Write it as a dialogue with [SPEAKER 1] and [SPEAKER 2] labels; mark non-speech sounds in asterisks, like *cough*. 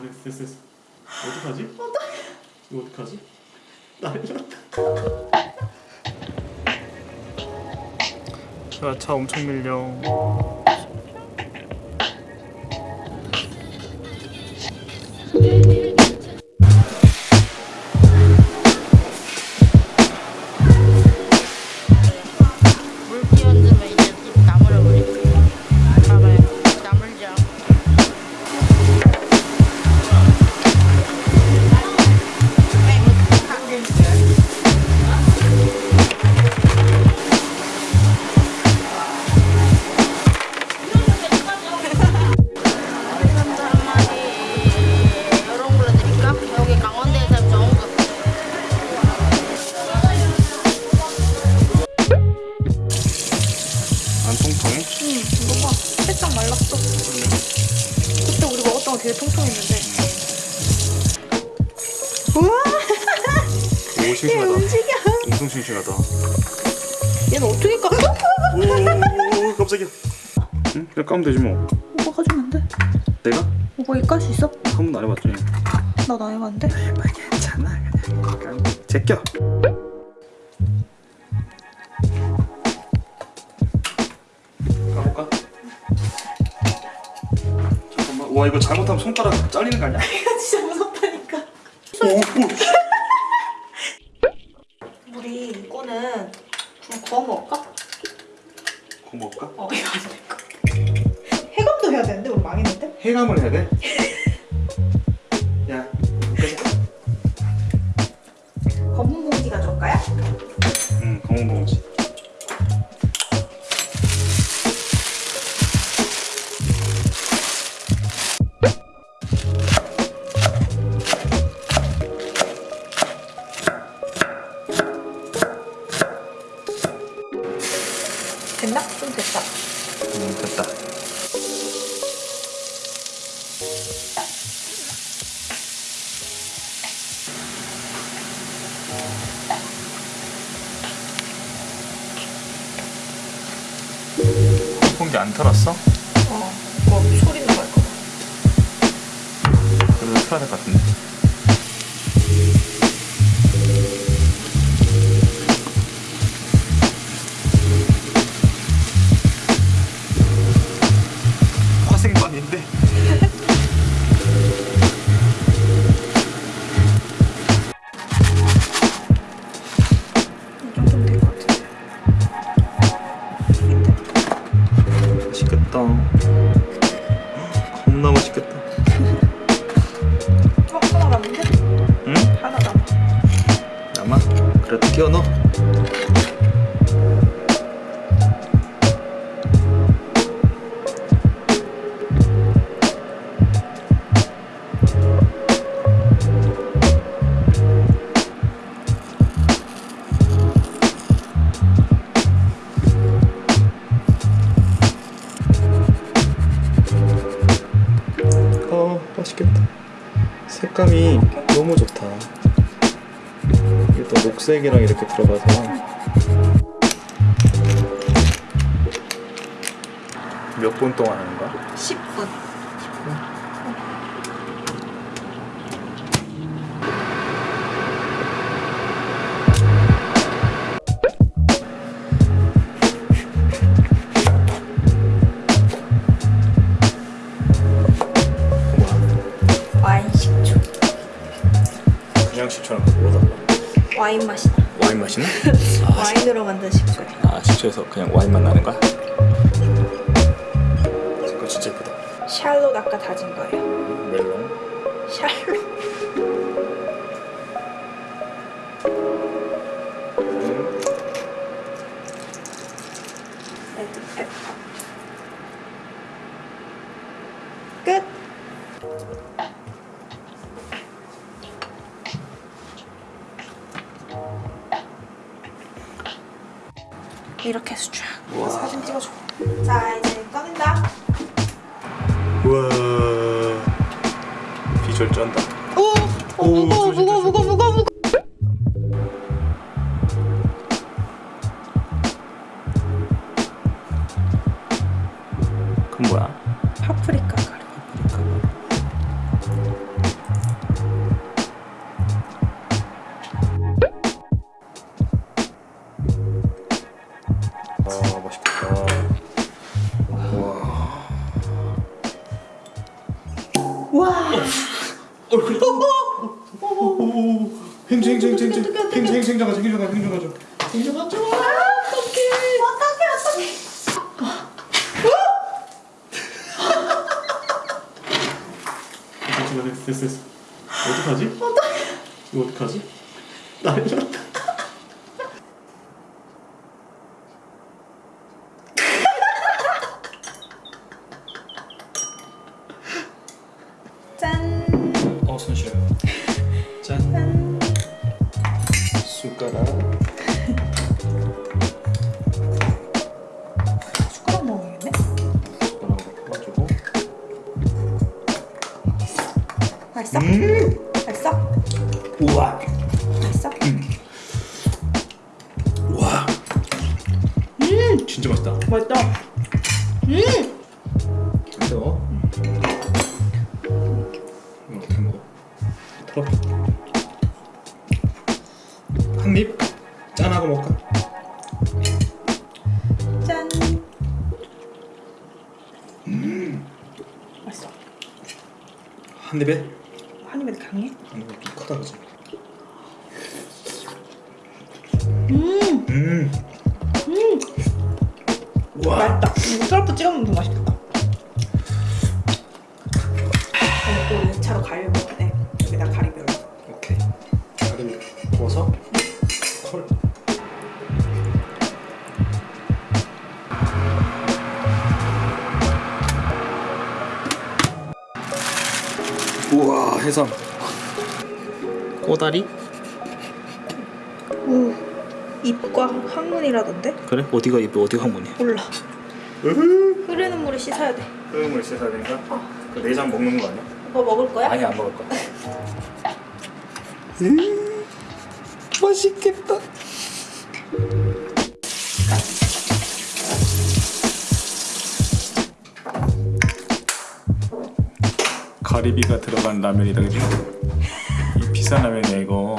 [SPEAKER 1] 됐어 됐어 됐어 어떡하지? 이거 어떡하지? 난리 났다 야, 차 엄청 밀려
[SPEAKER 2] 말랐어. 그때 우리 먹었던 거 되게 통통했는데. 우와!
[SPEAKER 1] 오 *laughs*
[SPEAKER 2] 얘
[SPEAKER 1] 싱싱하다
[SPEAKER 2] 움직여.
[SPEAKER 1] 엄청 싱싱하다
[SPEAKER 2] 얘는 어떻게 까?
[SPEAKER 1] 오 깜짝이야 응? 그냥 까면 되지 뭐
[SPEAKER 2] 오빠 가 주면 안 돼.
[SPEAKER 1] 내가?
[SPEAKER 2] 오빠 이거 깔수 있어?
[SPEAKER 1] 한 번도 안 해봤지
[SPEAKER 2] 나도 안 해봤는데.
[SPEAKER 1] 해봐 괜찮아 그냥 제껴 와 이거 잘못하면 손가락 잘리는 거 아니야? *laughs*
[SPEAKER 2] 이거 진짜 무섭다니까. *laughs* 우리 이거는 좀 구워 먹을까?
[SPEAKER 1] 그거 먹을까?
[SPEAKER 2] 어, 이거 안 될까? 해감도 해야 되는데 우리 망했는데?
[SPEAKER 1] 해감을 해야 돼? *laughs* 야 끄자
[SPEAKER 2] 검은 봉지 가져올까요?
[SPEAKER 1] 응 검은 봉지
[SPEAKER 2] 됐나? 좀 됐다.
[SPEAKER 1] 응 됐다 공기 안 털었어?
[SPEAKER 2] 어, 이거 소리 나갈 거.
[SPEAKER 1] 그래도 털어야 될 것 같은데 그래도 끼워 넣어. 어 맛있겠다. 색감이 너무 좋다 또 녹색이랑 이렇게 들어가서 몇 분 동안 하는 거야?
[SPEAKER 2] 10분. 와인 식초.
[SPEAKER 1] 그냥 식초랑 그거 뭐 달라?
[SPEAKER 2] 와인 맛이 나.
[SPEAKER 1] 와인 맛이나? *laughs*
[SPEAKER 2] 와인으로 만든 식초야.
[SPEAKER 1] 아 식초에서 그냥 와인만 나는 거야? 색깔 진짜 예쁘다
[SPEAKER 2] 샬롯 아까 다진 거예요.
[SPEAKER 1] 멜론
[SPEAKER 2] 샬롯. 이렇게 해서 쫙
[SPEAKER 1] 우와.
[SPEAKER 2] 사진 찍어줘. 자 이제 꺼낸다.
[SPEAKER 1] 우와 비주얼 쩐다
[SPEAKER 2] 오, 오,
[SPEAKER 1] 오,
[SPEAKER 2] 무거
[SPEAKER 1] 행주 행주 행주 행주 행주 행주 행주 가자 행주 가자 행주 가자. 행주 가자.
[SPEAKER 2] 어떡해 어떡해.
[SPEAKER 1] 됐어 됐어 됐어 됐어. 어떡하지? 이거 어떡하지? 났다.
[SPEAKER 2] 짠.
[SPEAKER 1] 어, 손 쉬어요. 짠.
[SPEAKER 2] 짠.
[SPEAKER 1] 숟가락.
[SPEAKER 2] 먹어야겠네. 맛있어?
[SPEAKER 1] 음.
[SPEAKER 2] 맛있어?
[SPEAKER 1] 우와.
[SPEAKER 2] 맛있어?
[SPEAKER 1] 와. 음. 진짜 맛있다.
[SPEAKER 2] 맛있다. 음.
[SPEAKER 1] 털어. 한 입. 짠하고 먹까?
[SPEAKER 2] 짠. 맛있어.
[SPEAKER 1] 한 입에.
[SPEAKER 2] 한 입에 강해?
[SPEAKER 1] 한 입에 좀 크다 그지?
[SPEAKER 2] 음.
[SPEAKER 1] 음.
[SPEAKER 2] 음.
[SPEAKER 1] 와.
[SPEAKER 2] 맛있다. 이거 트러플 찍어 먹으면 더 맛있겠다. 아니 또 2차로 가위를 먹어야 돼. 여기다 가리비를.
[SPEAKER 1] 오케이. 가리비 부어서 컬. 우와 해삼. 꼬다리?
[SPEAKER 2] 오. 입과 항문이라던데?
[SPEAKER 1] 그래? 어디가 입에 어디가 항문이야?
[SPEAKER 2] 몰라. 흐르는 물에 씻어야 돼.
[SPEAKER 1] 소금을 씻어야 되니까? 그 내장 먹는 거 아니야?
[SPEAKER 2] 오빠 먹을 거야?
[SPEAKER 1] 아니 안 먹을 거야. *laughs* 음, 맛있겠다. 가리비가 들어간 라면이다 그지? 이 비싼 라면이야 이거